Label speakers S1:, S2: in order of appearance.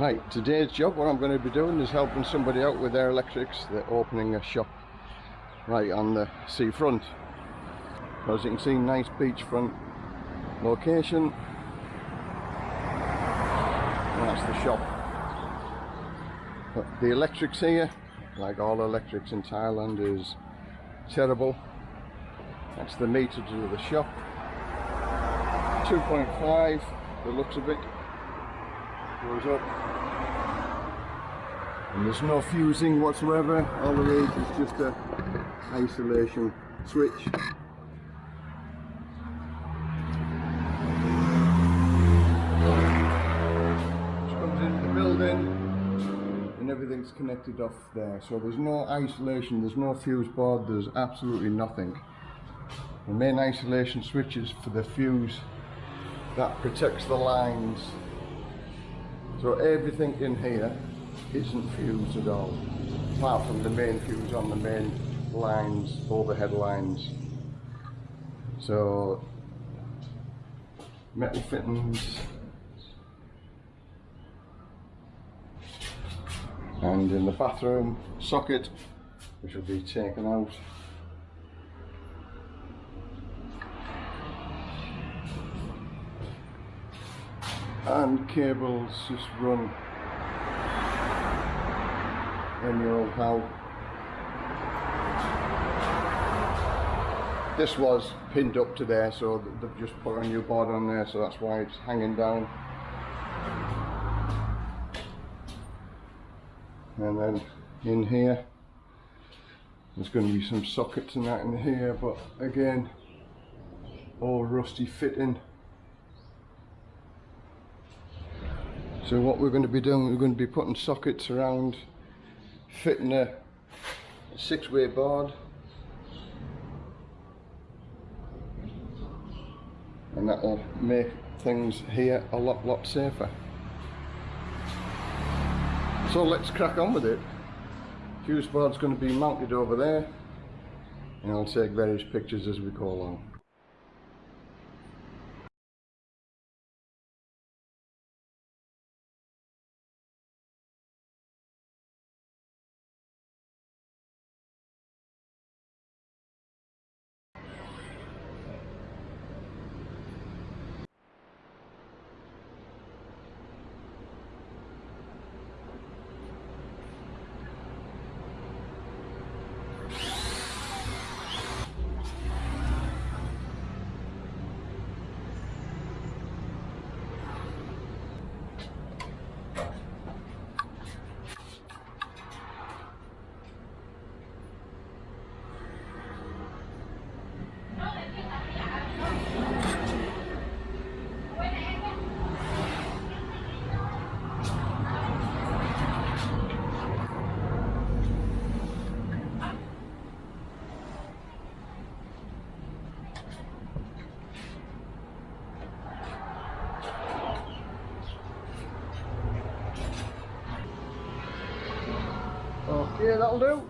S1: Right, today's job, what I'm going to be doing is helping somebody out with their electrics. They're opening a shop right on the seafront. As you can see, nice beachfront location. And that's the shop. But the electrics here, like all electrics in Thailand, is terrible. That's the meter to the shop. 2.5, the looks of it, goes up. And there's no fusing whatsoever, all there is is just a isolation switch. Which comes into the building and everything's connected off there. So there's no isolation, there's no fuse board, there's absolutely nothing. The main isolation switch is for the fuse that protects the lines. So everything in here isn't fused at all, apart from the main fuse on the main lines, overhead lines. So metal fittings and in the bathroom socket which will be taken out and cables just run. In your old how this was pinned up to there so they've just put a new board on there so that's why it's hanging down. And then in here there's going to be some sockets and that in here but again all rusty fitting so what we're going to be doing we're going to be putting sockets around fitting a six-way board. And that'll make things here a lot lot safer. So let's crack on with it. Fuse board's going to be mounted over there and I'll take various pictures as we go along Okay, that'll do.
S2: Yeah.